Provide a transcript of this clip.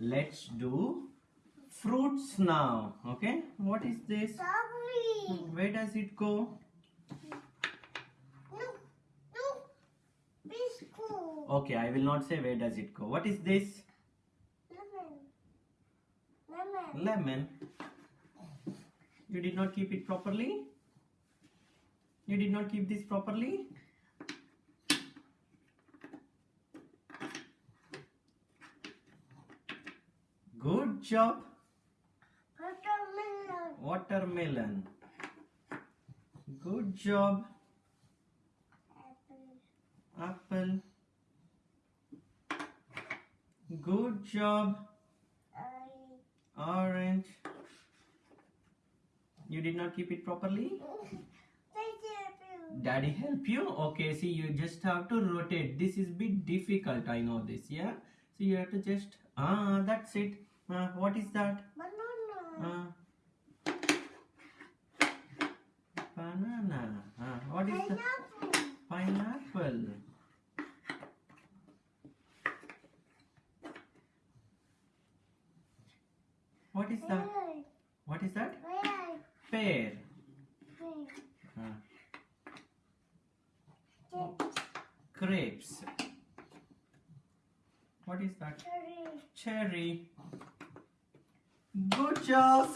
let's do fruits now. Okay, what is this? Strawberry. Where does it go? No, no. Biscuit. Okay, I will not say where does it go. What is this? Lemon. Lemon. Lemon. You did not keep it properly? You did not keep this properly? Good job. Watermelon. Watermelon. Good job. Apple. Apple. Good job. Orange. Orange. You did not keep it properly? Daddy help you? Okay, see you just have to rotate. This is bit difficult, I know this, yeah? So you have to just, ah, that's it. Uh, what is that? Banana. Uh, banana. Uh, what is that? Pineapple. Pineapple. What is that? Pear. What is that? Pear. Pear. Pear. Uh, grapes. What is that? Cherry. Cherry. Good job.